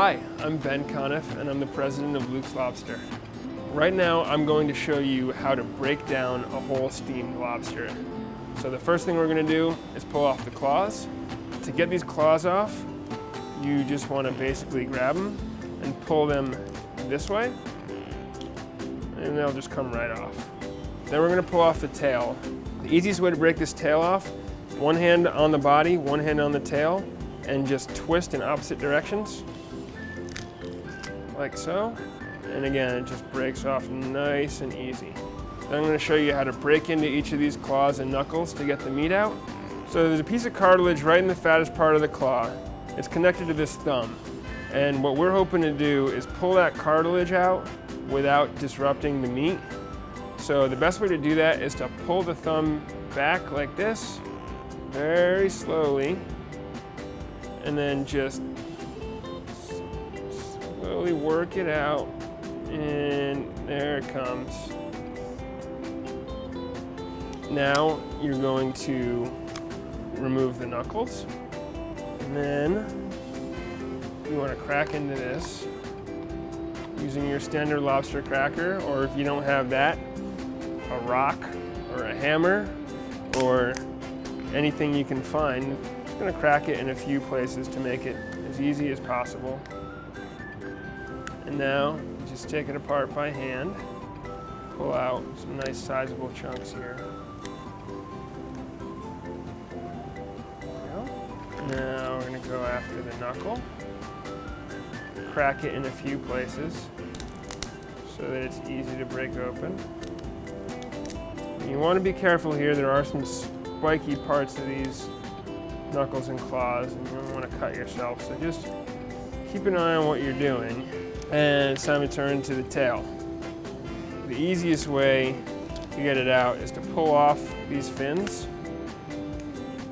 Hi, I'm Ben Conniff and I'm the president of Luke's Lobster. Right now I'm going to show you how to break down a whole steamed lobster. So the first thing we're going to do is pull off the claws. To get these claws off, you just want to basically grab them and pull them this way and they'll just come right off. Then we're going to pull off the tail. The easiest way to break this tail off, one hand on the body, one hand on the tail, and just twist in opposite directions like so. And again, it just breaks off nice and easy. Then I'm gonna show you how to break into each of these claws and knuckles to get the meat out. So there's a piece of cartilage right in the fattest part of the claw. It's connected to this thumb. And what we're hoping to do is pull that cartilage out without disrupting the meat. So the best way to do that is to pull the thumb back like this, very slowly, and then just slowly work it out and there it comes. Now you're going to remove the knuckles and then you want to crack into this using your standard lobster cracker or if you don't have that, a rock or a hammer or anything you can find. I'm just going to crack it in a few places to make it as easy as possible. And now, just take it apart by hand. Pull out some nice sizable chunks here. Now we're gonna go after the knuckle. Crack it in a few places so that it's easy to break open. You want to be careful here. There are some spiky parts of these knuckles and claws and you don't want to cut yourself. So just keep an eye on what you're doing and it's time to turn to the tail. The easiest way to get it out is to pull off these fins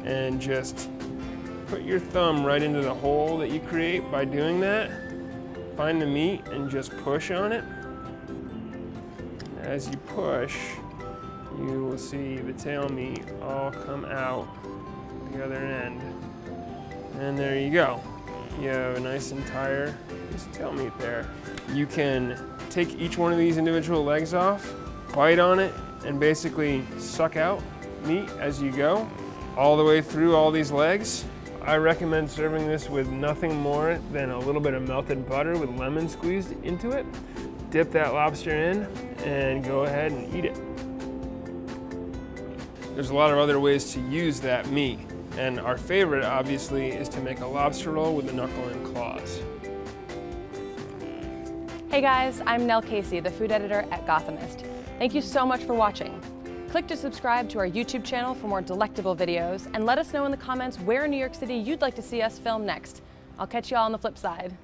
and just put your thumb right into the hole that you create by doing that. Find the meat and just push on it. As you push, you will see the tail meat all come out the other end. And there you go. You have a nice entire tail meat there. You can take each one of these individual legs off, bite on it, and basically suck out meat as you go, all the way through all these legs. I recommend serving this with nothing more than a little bit of melted butter with lemon squeezed into it. Dip that lobster in and go ahead and eat it. There's a lot of other ways to use that meat. And our favorite, obviously, is to make a lobster roll with the knuckle and claws. Hey guys, I'm Nell Casey, the food editor at Gothamist. Thank you so much for watching. Click to subscribe to our YouTube channel for more delectable videos and let us know in the comments where in New York City you'd like to see us film next. I'll catch you all on the flip side.